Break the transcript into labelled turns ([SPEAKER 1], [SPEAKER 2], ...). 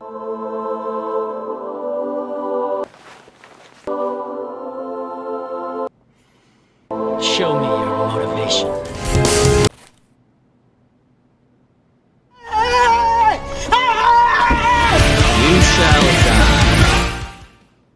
[SPEAKER 1] Show me your motivation. You shall